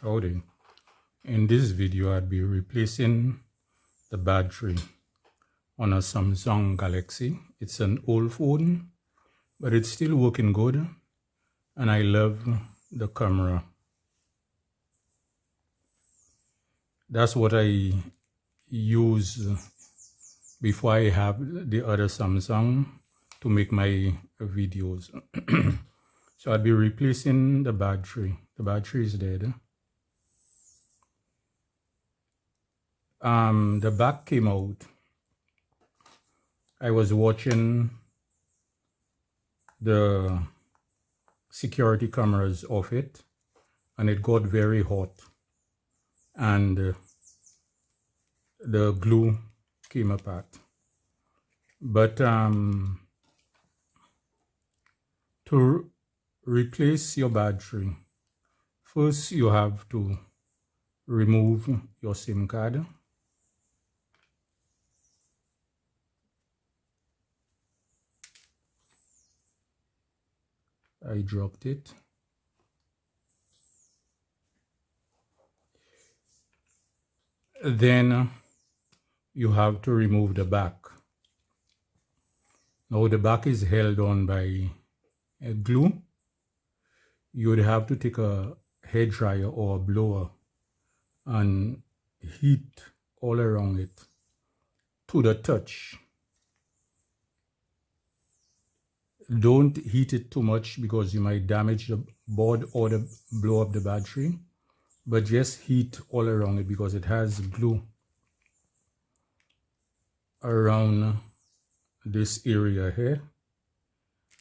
Howdy. In this video, I'd be replacing the battery on a Samsung Galaxy. It's an old phone, but it's still working good. And I love the camera. That's what I use before I have the other Samsung to make my videos. so I'll be replacing the battery. The battery is dead. Um, the back came out. I was watching the security cameras of it and it got very hot and uh, the glue came apart. But um, to replace your battery, first you have to remove your SIM card. I dropped it. Then you have to remove the back. Now the back is held on by a glue, you would have to take a hair dryer or a blower and heat all around it to the touch. Don't heat it too much because you might damage the board or the, blow up the battery, but just heat all around it because it has glue around this area here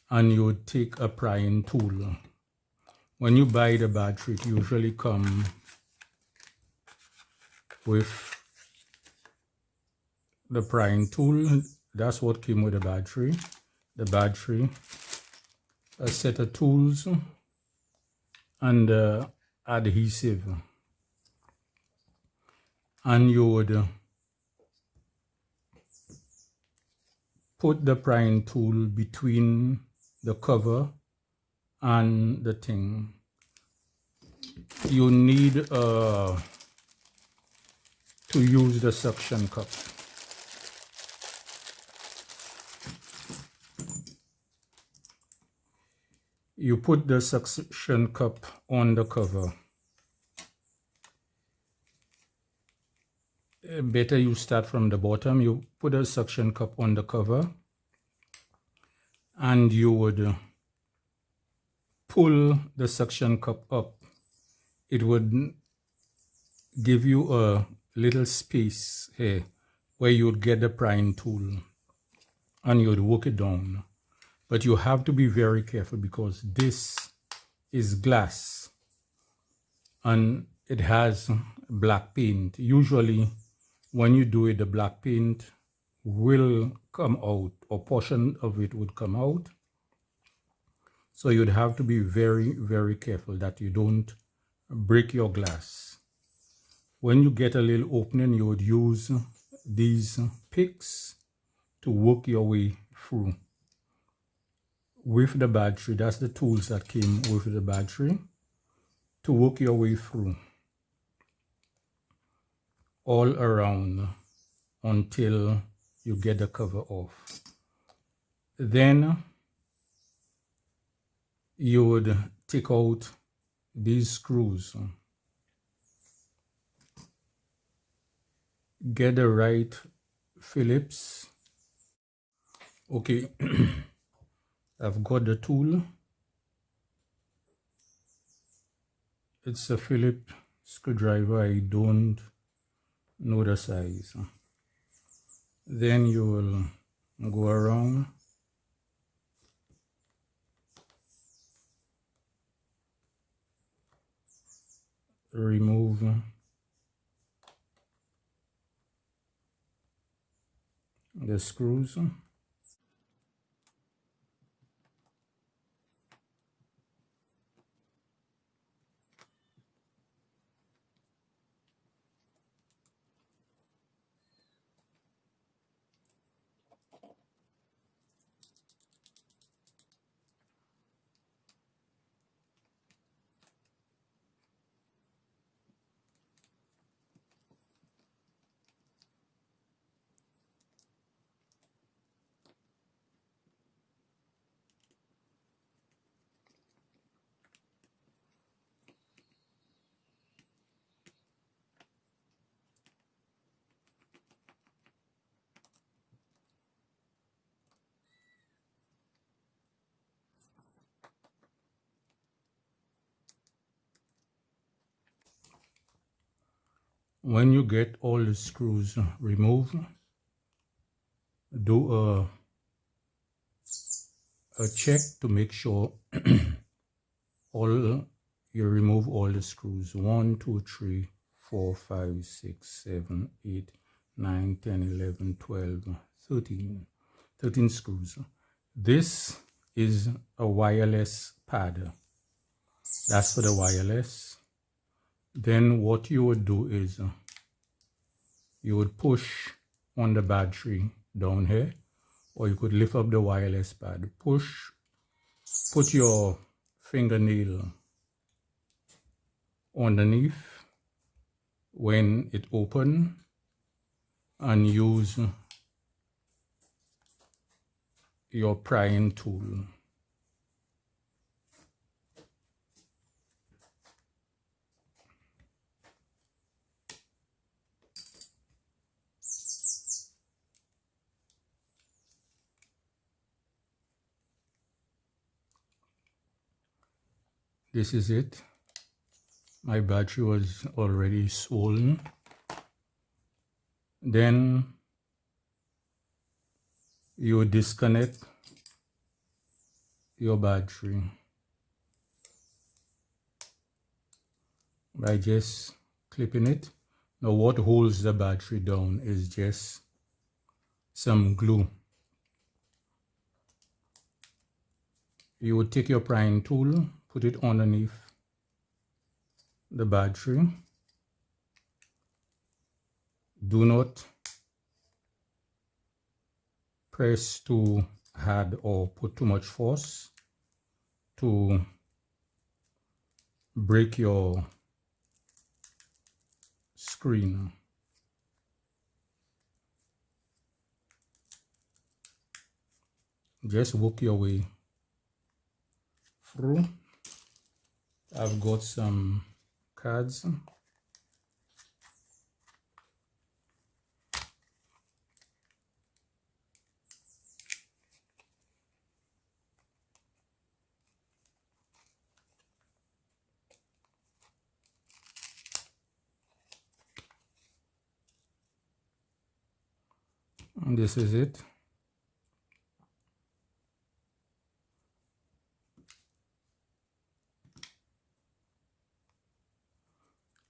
and you take a prying tool. When you buy the battery, it usually come with the prying tool. That's what came with the battery. The battery, a set of tools, and uh, adhesive. And you would put the prying tool between the cover and the thing. You need uh, to use the suction cup you put the suction cup on the cover. Better you start from the bottom. You put a suction cup on the cover and you would pull the suction cup up. It would give you a little space here where you would get the prying tool and you would work it down but you have to be very careful because this is glass and it has black paint usually when you do it the black paint will come out or portion of it would come out. So you'd have to be very, very careful that you don't break your glass. When you get a little opening, you would use these picks to work your way through. With the battery, that's the tools that came with the battery to work your way through all around until you get the cover off. Then you would take out these screws. Get the right Phillips. Okay, I've got the tool. It's a Phillips screwdriver. I don't know the size then you will go around remove the screws when you get all the screws removed do a a check to make sure all you remove all the screws. 1 2 3 4 5 6 7 8 9 10 11 12 13 13 screws. This is a wireless pad. That's for the wireless then what you would do is uh, you would push on the battery down here or you could lift up the wireless pad. Push put your fingernail underneath when it open and use your prying tool this is it. My battery was already swollen. Then you disconnect your battery by just clipping it. Now what holds the battery down is just some glue. You would take your prying tool put it underneath the battery. Do not press too hard or put too much force to break your screen. Just work your way through I've got some cards. And this is it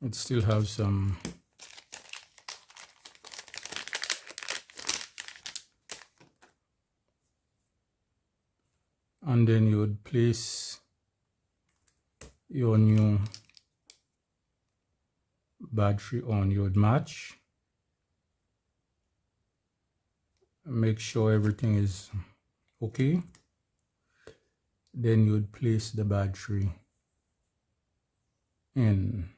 it still has some and then you would place your new battery on you would match. Make sure everything is okay. Then you would place the battery in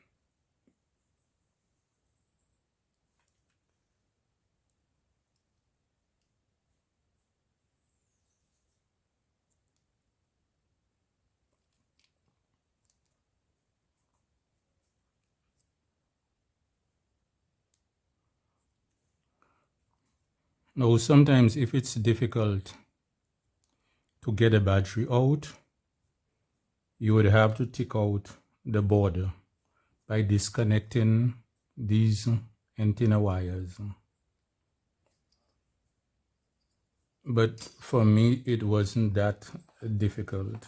Now, sometimes if it's difficult to get a battery out, you would have to take out the border by disconnecting these antenna wires. But for me, it wasn't that difficult.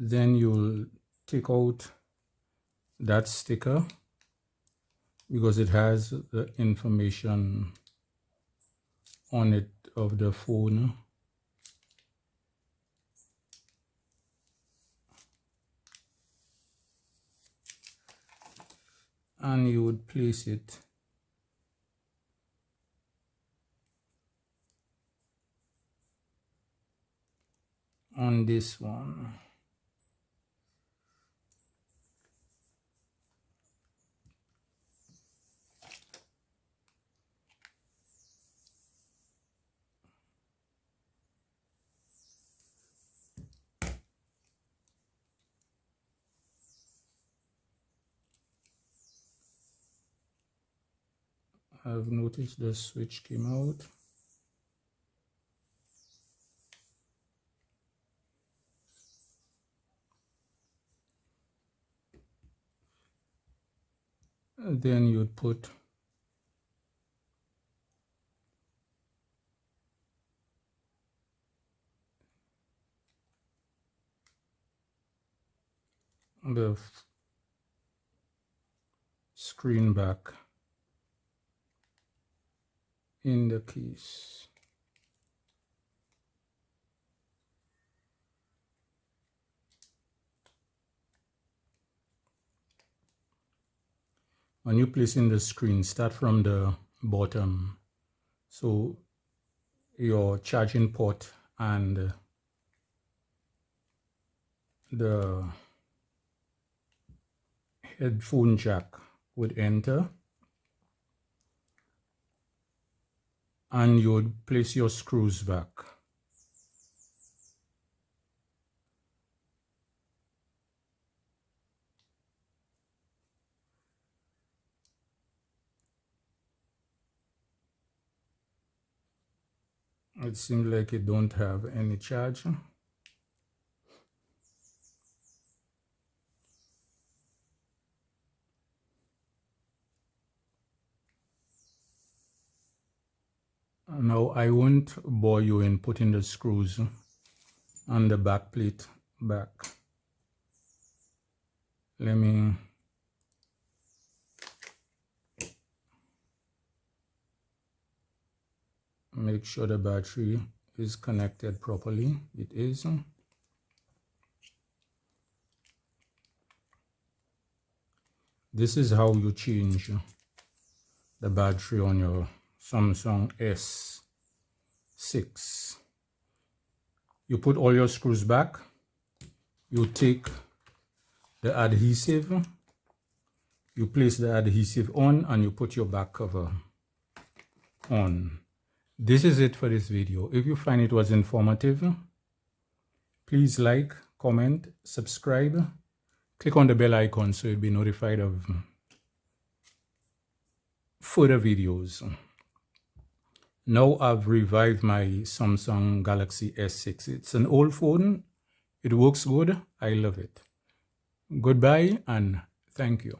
Then you'll take out that sticker because it has the information on it of the phone. And you would place it on this one I've noticed the switch came out. Then you'd put the screen back in the keys. When you place in the screen, start from the bottom. So your charging port and the headphone jack would enter and you would place your screws back. It seems like it don't have any charge. Now I won't bore you in putting the screws on the back plate back. Let me make sure the battery is connected properly. It is. This is how you change the battery on your Samsung S6. You put all your screws back. You take the adhesive. You place the adhesive on and you put your back cover on. This is it for this video. If you find it was informative, please like, comment, subscribe. Click on the bell icon so you'll be notified of further videos. Now I've revived my Samsung Galaxy S6. It's an old phone. It works good. I love it. Goodbye and thank you.